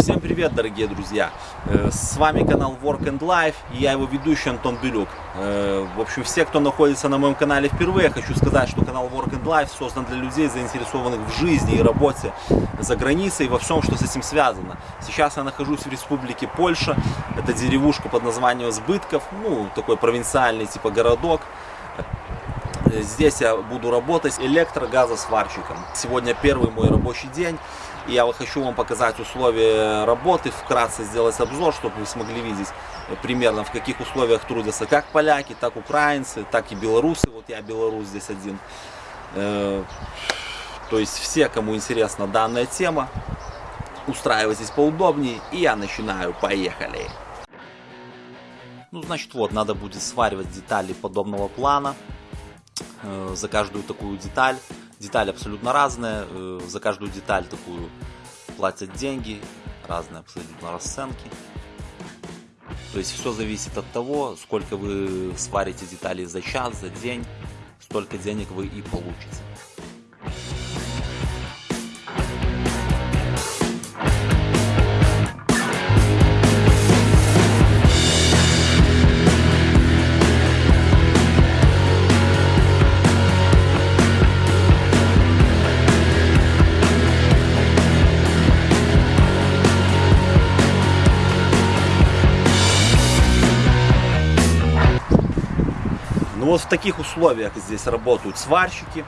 Всем привет, дорогие друзья! Э, С вами канал Work and Life и я его ведущий Антон Белюк. Э, В общем, все, кто находится на моем канале впервые, хочу сказать, что канал Work and Life создан для людей, заинтересованных в жизни и работе за границей и во всем, что с этим связано. Сейчас я нахожусь в республике Польша. Это деревушка под названием Сбытков, ну, такой провинциальный типа городок. Здесь я буду работать электрогазосварщиком. Сегодня первый мой рабочий день. И я хочу вам показать условия работы, вкратце сделать обзор, чтобы вы смогли видеть примерно в каких условиях трудятся как поляки, так украинцы, так и белорусы. Вот я белорус здесь один. Э, То есть все, кому интересна данная тема, устраивайтесь поудобнее. И я начинаю. Поехали! Ну, значит, вот, надо будет сваривать детали подобного плана э, за каждую такую деталь. Детали абсолютно разные, э, за каждую деталь такую платят деньги, разные абсолютно расценки. То есть все зависит от того, сколько вы сварите деталей за час, за день, столько денег вы и получите. Вот в таких условиях здесь работают сварщики.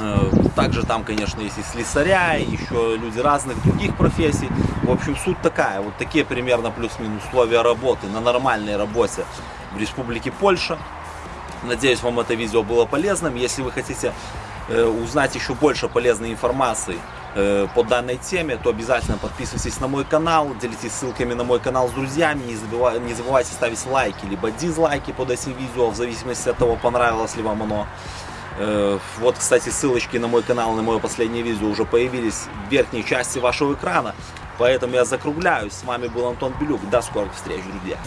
Э, Также там, конечно, есть и слесаря, и еще люди разных других профессий. В общем, суть такая. Вот такие примерно плюс-минус условия работы на нормальной работе в Республике Польша. Надеюсь, вам это видео было полезным. Если вы хотите э, узнать еще больше полезной информации э, по данной теме, то обязательно подписывайтесь на мой канал, делитесь ссылками на мой канал с друзьями, не, забывай- не забывайте ставить лайки, либо дизлайки под этим видео, в зависимости от того, понравилось ли вам оно. Э, Вот, кстати, ссылочки на мой канал, на мое последнее видео уже появились в верхней части вашего экрана, поэтому я закругляюсь. С вами был Антон Белюк. До скорых встреч, друзья!